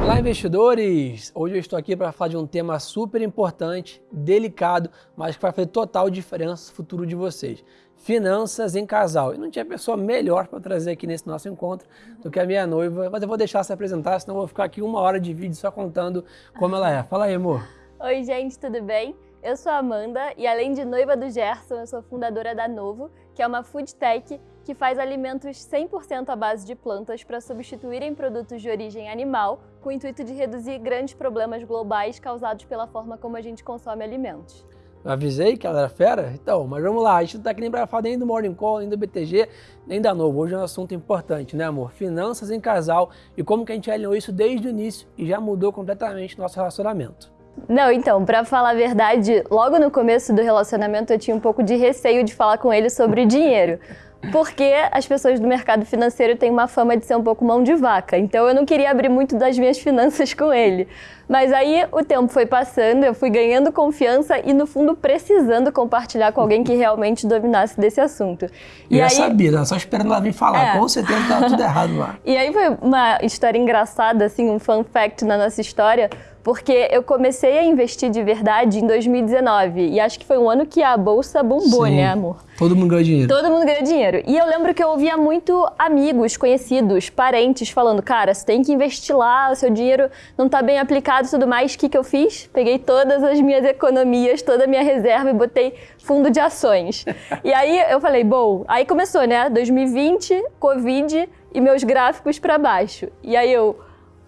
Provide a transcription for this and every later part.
Olá, investidores! Hoje eu estou aqui para falar de um tema super importante, delicado, mas que vai fazer total diferença no futuro de vocês. Finanças em casal. E não tinha pessoa melhor para trazer aqui nesse nosso encontro do que a minha noiva, mas eu vou deixar se apresentar, senão eu vou ficar aqui uma hora de vídeo só contando como ela é. Fala aí, amor. Oi, gente, tudo bem? Eu sou a Amanda e além de noiva do Gerson, eu sou fundadora da Novo, que é uma food tech que faz alimentos 100% à base de plantas para substituírem produtos de origem animal, com o intuito de reduzir grandes problemas globais causados pela forma como a gente consome alimentos. Eu avisei que ela era fera? Então, mas vamos lá, a gente não está aqui nem para falar nem do Morning Call, nem do BTG, nem da Novo. Hoje é um assunto importante, né amor? Finanças em casal e como que a gente alinhou isso desde o início e já mudou completamente nosso relacionamento. Não, então, pra falar a verdade, logo no começo do relacionamento eu tinha um pouco de receio de falar com ele sobre dinheiro. Porque as pessoas do mercado financeiro têm uma fama de ser um pouco mão de vaca. Então eu não queria abrir muito das minhas finanças com ele. Mas aí o tempo foi passando, eu fui ganhando confiança e, no fundo, precisando compartilhar com alguém que realmente dominasse desse assunto. E, eu aí... sabia, só esperando ela vir falar. É. Com certeza tá tudo errado lá. E aí foi uma história engraçada, assim, um fun fact na nossa história porque eu comecei a investir de verdade em 2019 e acho que foi um ano que a bolsa bombou, Sim. né, amor? Todo mundo ganhou dinheiro. Todo mundo ganhou dinheiro. E eu lembro que eu ouvia muito amigos, conhecidos, parentes falando: cara, você tem que investir lá, o seu dinheiro não está bem aplicado e tudo mais. O que, que eu fiz? Peguei todas as minhas economias, toda a minha reserva e botei fundo de ações. e aí eu falei: bom, aí começou, né? 2020, Covid e meus gráficos para baixo. E aí eu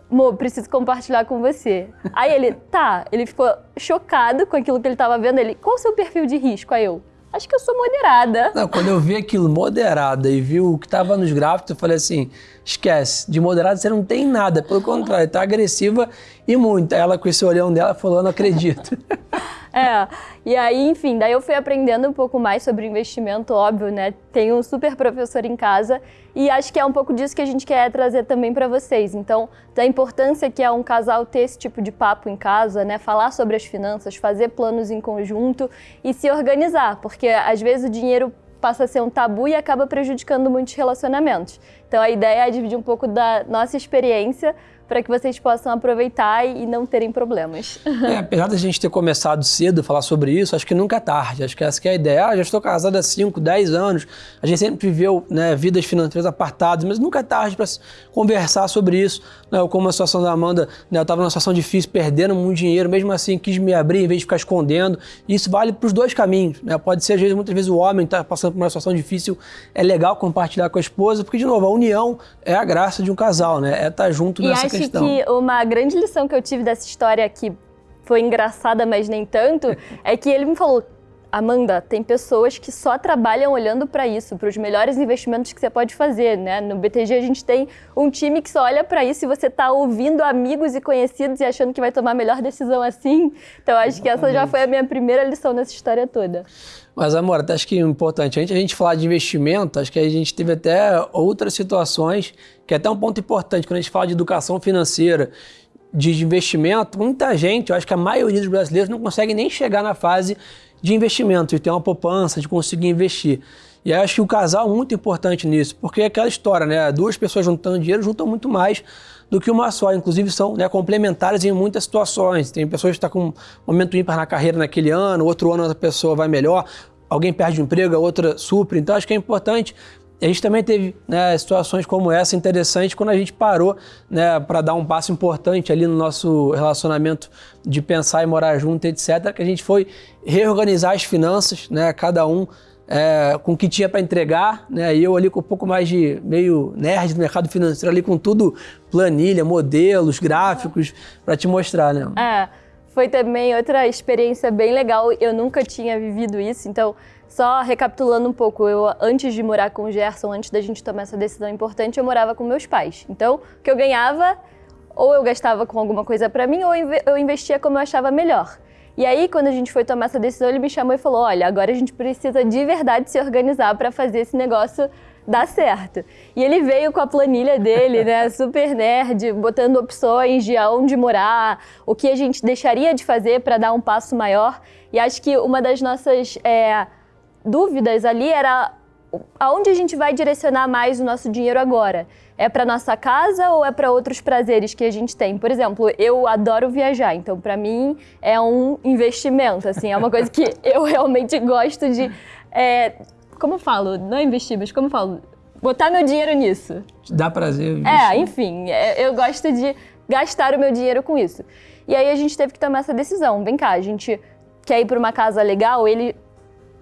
Mo, preciso compartilhar com você. Aí ele, tá, ele ficou chocado com aquilo que ele estava vendo. Ele, qual o seu perfil de risco? Aí eu, acho que eu sou moderada. Não, quando eu vi aquilo moderada e vi o que estava nos gráficos, eu falei assim, esquece, de moderada você não tem nada, pelo contrário, tá agressiva e muito. Aí ela com esse olhão dela falou, não acredito. É, e aí, enfim, daí eu fui aprendendo um pouco mais sobre investimento, óbvio, né? Tenho um super professor em casa e acho que é um pouco disso que a gente quer trazer também para vocês. Então, da importância que é um casal ter esse tipo de papo em casa, né? Falar sobre as finanças, fazer planos em conjunto e se organizar, porque às vezes o dinheiro passa a ser um tabu e acaba prejudicando muitos relacionamentos. Então a ideia é dividir um pouco da nossa experiência para que vocês possam aproveitar e não terem problemas. É, apesar da gente ter começado cedo a falar sobre isso, acho que nunca é tarde. Acho que essa que é a ideia. Ah, já estou casado há 5, 10 anos, a gente sempre viveu né, vidas financeiras apartadas, mas nunca é tarde para conversar sobre isso. Né, eu, como a situação da Amanda, né, eu estava numa situação difícil, perdendo muito dinheiro, mesmo assim quis me abrir em vez de ficar escondendo. E isso vale para os dois caminhos. Né? Pode ser, às vezes, muitas vezes o homem está passando por uma situação difícil, é legal compartilhar com a esposa, porque, de novo, a união é a graça de um casal, né? É estar tá junto e nessa questão questão. que uma grande lição que eu tive dessa história que foi engraçada, mas nem tanto, é que ele me falou, Amanda, tem pessoas que só trabalham olhando para isso, para os melhores investimentos que você pode fazer, né? No BTG a gente tem um time que só olha para isso e você está ouvindo amigos e conhecidos e achando que vai tomar a melhor decisão assim. Então acho Exatamente. que essa já foi a minha primeira lição nessa história toda. Mas, amor, acho que é importante, antes a gente falar de investimento, acho que a gente teve até outras situações, que é até um ponto importante, quando a gente fala de educação financeira, de investimento, muita gente, eu acho que a maioria dos brasileiros não consegue nem chegar na fase de investimento, de ter uma poupança, de conseguir investir. E aí acho que o casal é muito importante nisso, porque é aquela história, né? Duas pessoas juntando dinheiro juntam muito mais do que uma só. Inclusive são né, complementares em muitas situações. Tem pessoas que estão tá com um momento ímpar na carreira naquele ano, outro ano a pessoa vai melhor, alguém perde o emprego, a outra supre. Então acho que é importante a gente também teve né, situações como essa interessantes quando a gente parou né, para dar um passo importante ali no nosso relacionamento de pensar e morar junto, etc. Que a gente foi reorganizar as finanças, né, cada um é, com o que tinha para entregar, né, e eu ali com um pouco mais de meio nerd do mercado financeiro, ali com tudo planilha, modelos, gráficos, para te mostrar. Né? É, foi também outra experiência bem legal, eu nunca tinha vivido isso, então só recapitulando um pouco, eu antes de morar com o Gerson, antes da gente tomar essa decisão importante, eu morava com meus pais. Então, o que eu ganhava, ou eu gastava com alguma coisa para mim, ou eu investia como eu achava melhor. E aí, quando a gente foi tomar essa decisão, ele me chamou e falou: olha, agora a gente precisa de verdade se organizar para fazer esse negócio dá certo. E ele veio com a planilha dele, né, super nerd, botando opções de aonde morar, o que a gente deixaria de fazer para dar um passo maior. E acho que uma das nossas é, dúvidas ali era aonde a gente vai direcionar mais o nosso dinheiro agora? É para nossa casa ou é para outros prazeres que a gente tem? Por exemplo, eu adoro viajar, então para mim é um investimento, assim, é uma coisa que eu realmente gosto de, é, como eu falo, não é investir, mas como eu falo, botar meu dinheiro nisso. Dá prazer. Investir. É, enfim, é, eu gosto de gastar o meu dinheiro com isso. E aí a gente teve que tomar essa decisão. Vem cá, a gente quer ir para uma casa legal, ele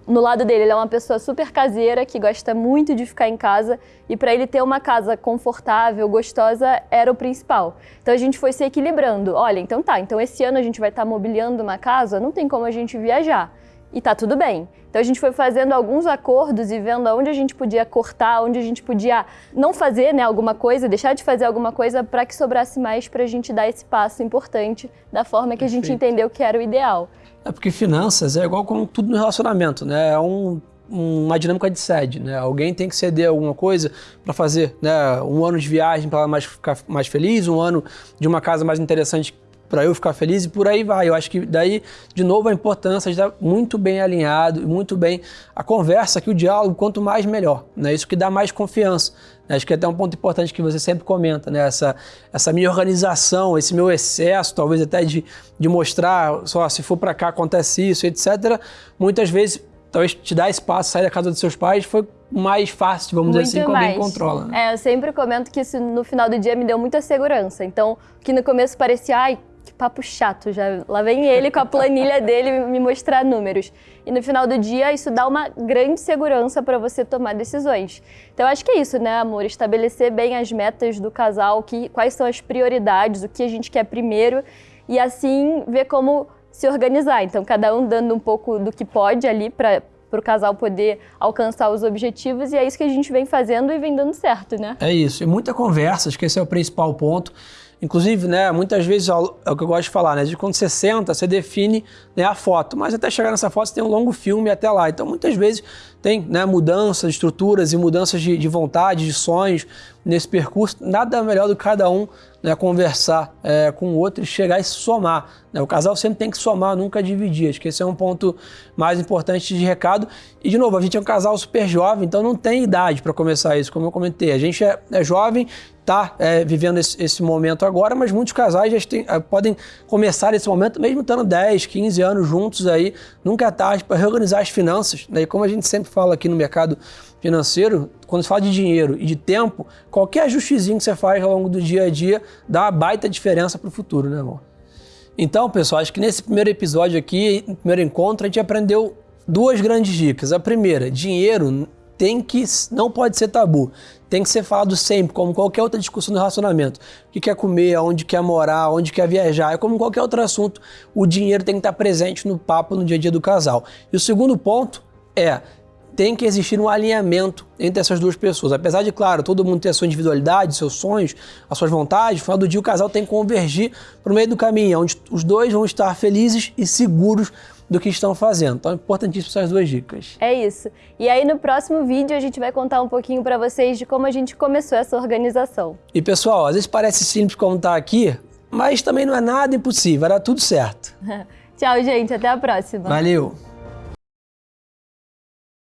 no lado dele, ele é uma pessoa super caseira que gosta muito de ficar em casa e para ele ter uma casa confortável, gostosa, era o principal. Então a gente foi se equilibrando. Olha, então tá, então esse ano a gente vai estar tá mobiliando uma casa, não tem como a gente viajar. E tá tudo bem. Então a gente foi fazendo alguns acordos e vendo onde a gente podia cortar, onde a gente podia não fazer né, alguma coisa, deixar de fazer alguma coisa para que sobrasse mais para a gente dar esse passo importante da forma que Perfeito. a gente entendeu que era o ideal. É porque finanças é igual como tudo no relacionamento, né? É um, uma dinâmica de sede, né? Alguém tem que ceder alguma coisa para fazer, né? Um ano de viagem para mais ficar mais feliz, um ano de uma casa mais interessante para eu ficar feliz e por aí vai. Eu acho que daí, de novo, a importância de estar muito bem alinhado, muito bem a conversa, que o diálogo, quanto mais melhor. Né? Isso que dá mais confiança. Né? Acho que é até um ponto importante que você sempre comenta, né? essa, essa minha organização, esse meu excesso, talvez até de, de mostrar, só se for para cá acontece isso, etc. Muitas vezes talvez te dar espaço, sair da casa dos seus pais, foi mais fácil, vamos Muito dizer assim, como alguém controla. Né? É, eu sempre comento que isso no final do dia me deu muita segurança. Então, que no começo parecia, ai, que papo chato, já lá vem ele com a planilha dele me mostrar números. E no final do dia isso dá uma grande segurança para você tomar decisões. Então acho que é isso, né, amor, estabelecer bem as metas do casal, que quais são as prioridades, o que a gente quer primeiro e assim ver como se organizar. Então cada um dando um pouco do que pode ali para para o casal poder alcançar os objetivos e é isso que a gente vem fazendo e vem dando certo, né? É isso, e muita conversa, acho que esse é o principal ponto. Inclusive, né, muitas vezes é o que eu gosto de falar, né? De quando você senta, você define né, a foto, mas até chegar nessa foto você tem um longo filme até lá. Então, muitas vezes tem né, mudanças, estruturas e mudanças de, de vontade, de sonhos nesse percurso. Nada melhor do que cada um né, conversar é, com o outro e chegar e somar. Né? O casal sempre tem que somar, nunca dividir. Acho que esse é um ponto mais importante de recado. E, de novo, a gente é um casal super jovem, então não tem idade para começar isso, como eu comentei. A gente é, é jovem, está é, vivendo esse, esse, momento agora, mas muitos casais já tem, é, podem começar esse momento mesmo estando 10, 15 anos juntos aí, nunca é tarde para reorganizar as finanças. Né? E como a gente sempre fala aqui no mercado financeiro, quando se fala de dinheiro e de tempo, qualquer ajustezinho que você faz ao longo do dia a dia dá uma baita diferença para o futuro, né, amor? Então, pessoal, acho que nesse primeiro episódio aqui, no primeiro encontro, a gente aprendeu duas grandes dicas. A primeira, dinheiro tem que não pode ser tabu. Tem que ser falado sempre, como qualquer outra discussão do relacionamento. O que quer comer, onde quer morar, onde quer viajar, é como qualquer outro assunto. O dinheiro tem que estar presente no papo, no dia a dia do casal. E o segundo ponto é tem que existir um alinhamento entre essas duas pessoas. Apesar de, claro, todo mundo ter a sua individualidade, seus sonhos, as suas vontades, no final do dia o casal tem que convergir para o meio do caminho, onde os dois vão estar felizes e seguros do que estão fazendo. Então é importantíssimo essas duas dicas. É isso. E aí no próximo vídeo a gente vai contar um pouquinho para vocês de como a gente começou essa organização. E pessoal, às vezes parece simples como tá aqui, mas também não é nada impossível, vai dar tudo certo. Tchau, gente. Até a próxima. Valeu.